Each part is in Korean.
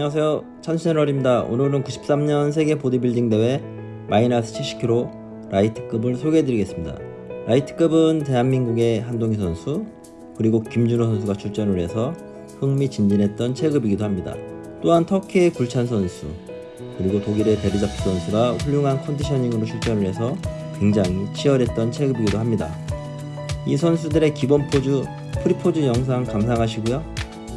안녕하세요. 찬채널입니다. 오늘은 93년 세계 보디빌딩 대회 마이너스 70kg 라이트급을 소개해드리겠습니다. 라이트급은 대한민국의 한동기 선수 그리고 김준호 선수가 출전을 해서 흥미진진했던 체급이기도 합니다. 또한 터키의 굴찬 선수 그리고 독일의 베르자프 선수가 훌륭한 conditioning으로 출전을 해서 굉장히 치열했던 체급이기도 합니다. 이 선수들의 기본 포즈 프리포즈 영상 감상하시고요.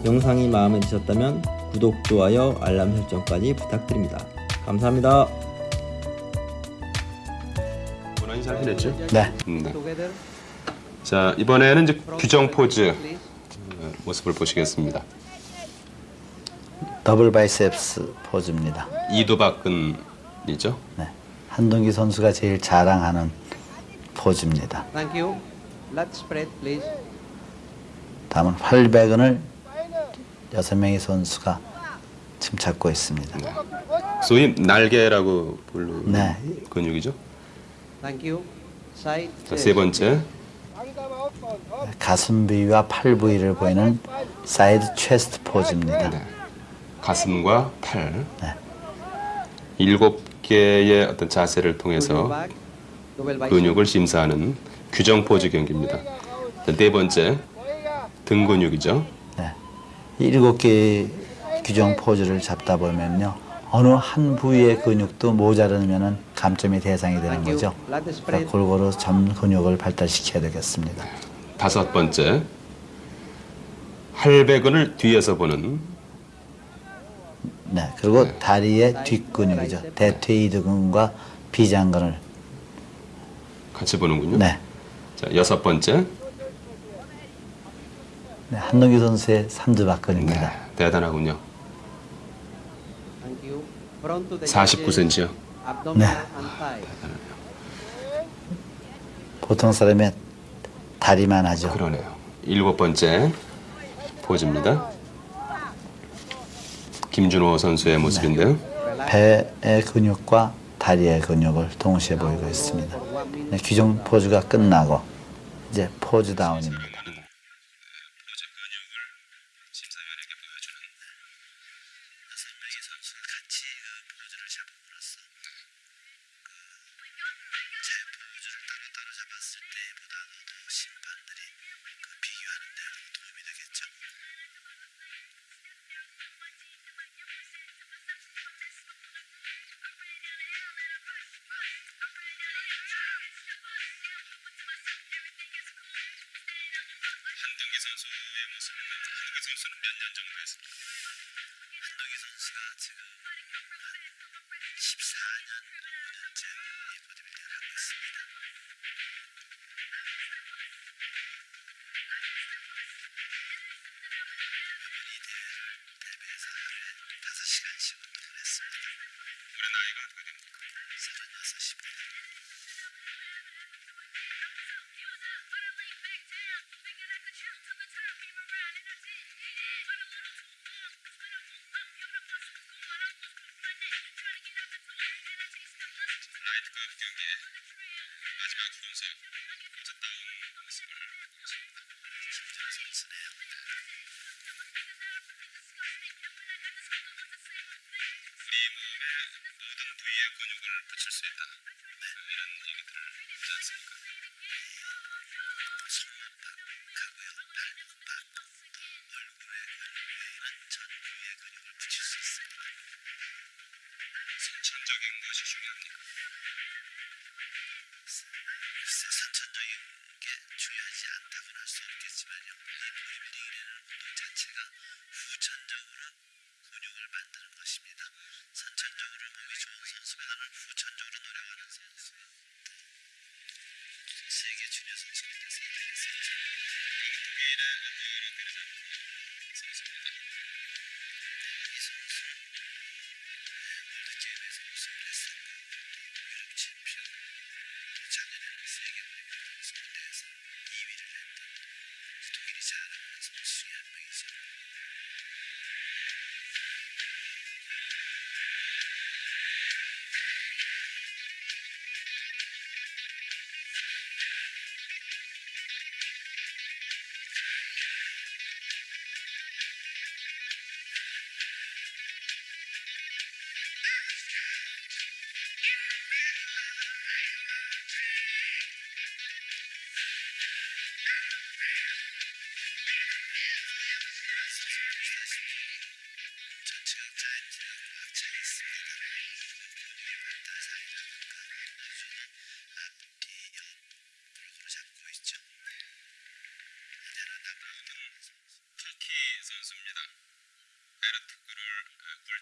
영상이 마음에 드셨다면 구독, 좋아요, 알람 설정까지 부탁드립니다. 감사합니다. 원원이 잘 해냈죠? 네. 음, 네. 자 이번에는 이제 규정 포즈 어, 모습을 보시겠습니다. double biceps 포즈입니다. 이두박근이죠. 네. 한동기 선수가 제일 자랑하는 포즈입니다. Thank you. Lat spread, please. 다음은 활배근을 여섯 명의 선수가 지금 잡고 있습니다. 소위 날개라고 부르는 네. 근육이죠. Thank you. Side. 자, 세 번째 가슴 부위와 팔 부위를 보이는 side chest 포즈입니다. 네. 가슴과 팔 네. 일곱 개의 어떤 자세를 통해서. 근육을 심사하는 규정 포즈 경기입니다. 자, 네 번째 등 근육이죠. 네. 일곱 개의 규정 포즈를 잡다 보면요. 어느 한 부위의 근육도 모자르면 감점의 대상이 되는 거죠. 그러니까 골고루 전 근육을 발달시켜야 되겠습니다. 다섯 번째 할배근을 뒤에서 보는 네. 그리고 다리의 뒷근육이죠. 대퇴이두근과 비장근을 같이 보는군요. 네. 자 여섯 번째 네, 한동기 선수의 삼두박근입니다. 네, 대단하군요. Thank you. Front to the 49cm요. Abdomen 네. 보통 사람의 다리만 하죠. 그러네요. 일곱 번째 포즈입니다. 김준호 선수의 모습인데요. 배의 근육과 다리의 근육을 동시에 보이고 있습니다. 네, 규정 포즈가 끝나고 이제 포즈 다운입니다. 한동기 선수의 모습인데 한동기 선수는 몇 년 정도 했습니까? 한동기 선수가 지금 14년, 5년째 이 보디빌딩을 하고 있습니다. 라이트급 경기의 마지막 순서 포즈 다운 모습을 보겠습니다. 것입니다. 선천적으로 몸이 좋은 선수보다는 후천적으로 노력하는 선수 세계 주니어 선수입니다. 선수. 독일의 안토르 베르자프 선수입니다. 이 선수는 월드게임에서 우승을 했었고 또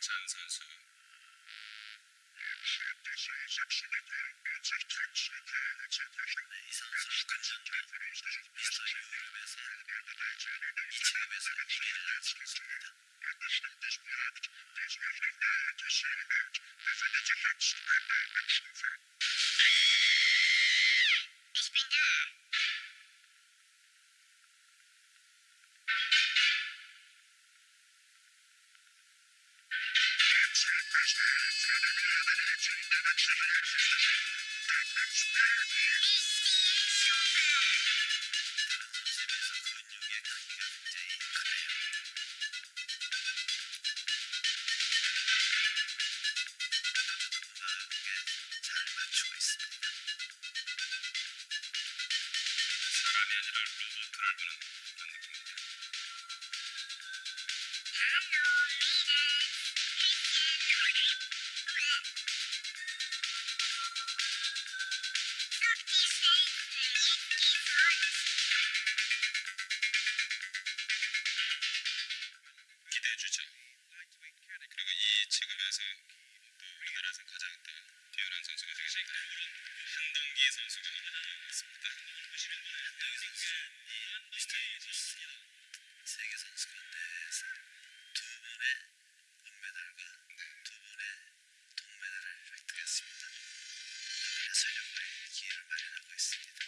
괜찮은 선수. 이 선수는 관전도 미스터 유럽에서 이 체험에서 이미를 낮추었습니다. 또 우리나라에서 가장 또 뛰어난 선수가 되시 한동기 선수가 있습니다. 보시면 한동기 선수는 이 미스터 유니버스 세계 선수 가운데서 두 번의 은메달과 두 번의 동메달을 획득했습니다. 이번에 전력을 기회를 마련하고 있습니다.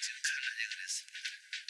cercana de Grecia.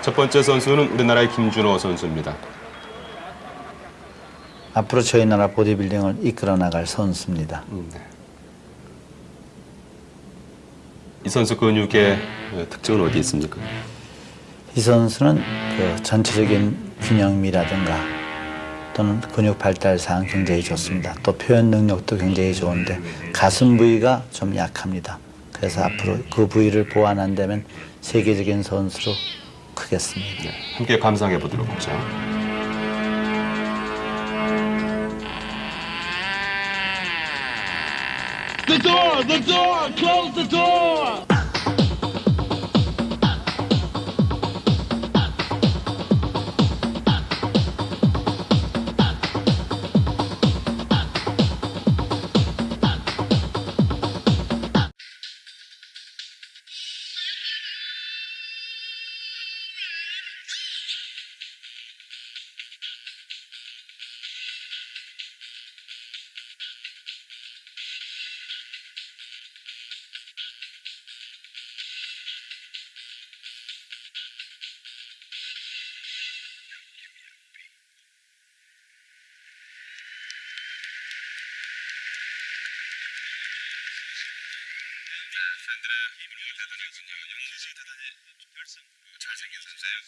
첫 번째 선수는 우리나라의 김준호 선수입니다. 앞으로 저희 나라 보디빌딩을 이끌어 나갈 선수입니다. 이 선수 근육의 특징은 어디 있습니까? 이 선수는 그 전체적인 균형미라든가 또는 근육 발달상 굉장히 좋습니다. 또 표현 능력도 굉장히 좋은데 가슴 부위가 좀 약합니다. 그래서 앞으로 그 부위를 보완한다면 세계적인 선수로 크겠습니다. 네, 함께 감상해 보도록 하죠. The door! The door! Close the door! 팬들의 힘을 대단하군요. 대단히 결승 잘생긴 선수예요.